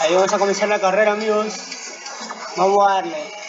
Ahí vamos a comenzar la carrera, amigos. Vamos a darle.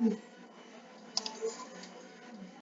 嗯。